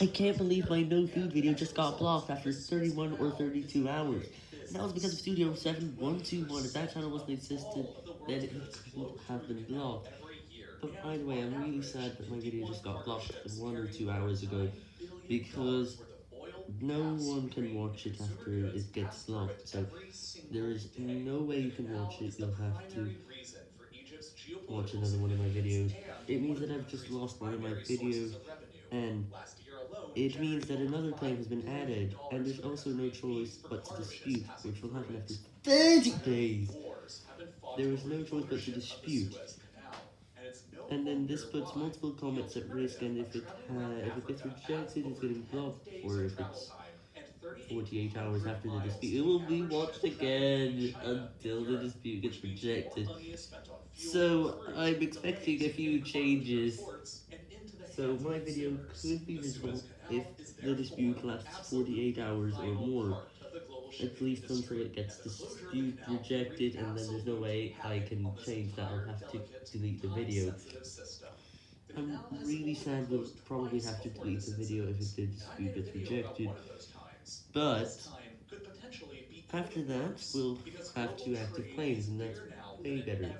I can't believe my no food video just got blocked after 31 or 32 hours. And that was because of Studio 7121. If that channel wasn't existed, then it would have been blocked. But by the way, I'm really sad that my video just got blocked one or two hours ago, because no one can watch it after it gets blocked, so there is no way you can watch it, you'll have to watch another one of my videos. It means that I've just lost one of my videos, and it means that another claim has been added, and there's also no choice but to dispute, which will happen after 30 days. There is no choice but to dispute. And then this puts multiple comments at risk, and if it, uh, if it gets rejected, it's getting blocked, or if it's 48 hours after the dispute, it will be watched again until the dispute gets rejected. So, I'm expecting a few changes. So, my video could be visible if the dispute lasts 48 hours or more. At least until it gets dispute rejected, and then there's no way I can change that, I'll have to delete the video. I'm really sad we'll probably have to delete the video if the dispute gets rejected, but after that, we'll have two active claims, and that's way better.